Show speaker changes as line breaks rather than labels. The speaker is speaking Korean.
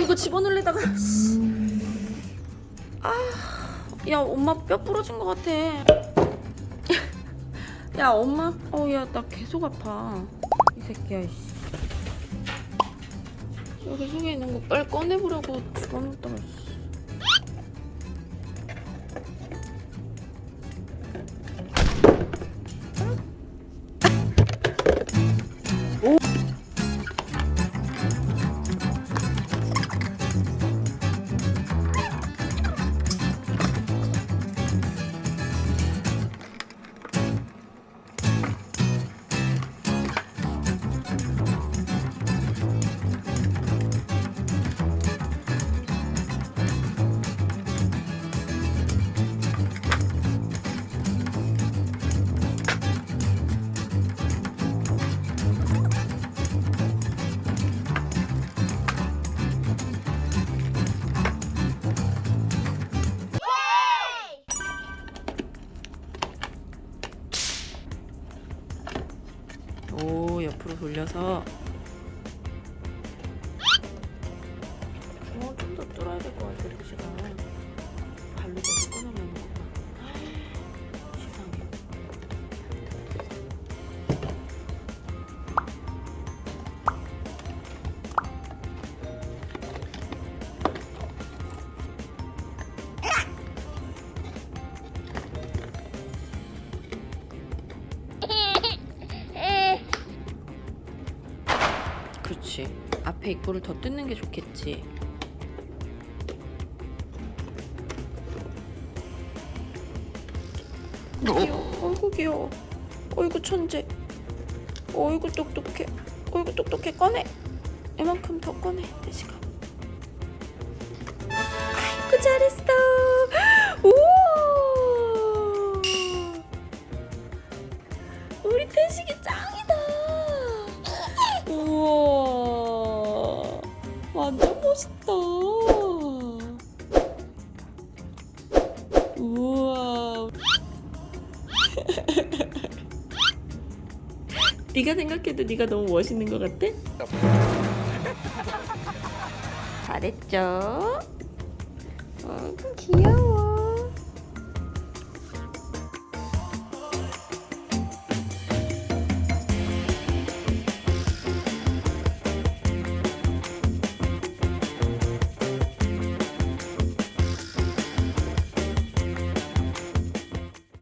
이거 집어넣으려다가 아, 야 엄마 뼈 부러진 것 같아. 야 엄마, 어야 나 계속 아파. 이 새끼야 이씨. 여기 속에 있는 거 빨리 꺼내보라고 집어넣다가. 옆으로 돌려서. 어, 좀더 뚫어야 될 것 같아 루시가 발로 그렇지. 앞에 입구를 더 뜯는 게 좋겠지. 귀여워. 어이구 귀여워. 어이구 천재. 어이구 똑똑해. 어이구 똑똑해. 꺼내. 이만큼 더 꺼내 대시가 아이고 잘했어 멋있다 우와 네가 생각해도 네가 너무 멋있는 것 같아? 잘했죠? 어, 귀여워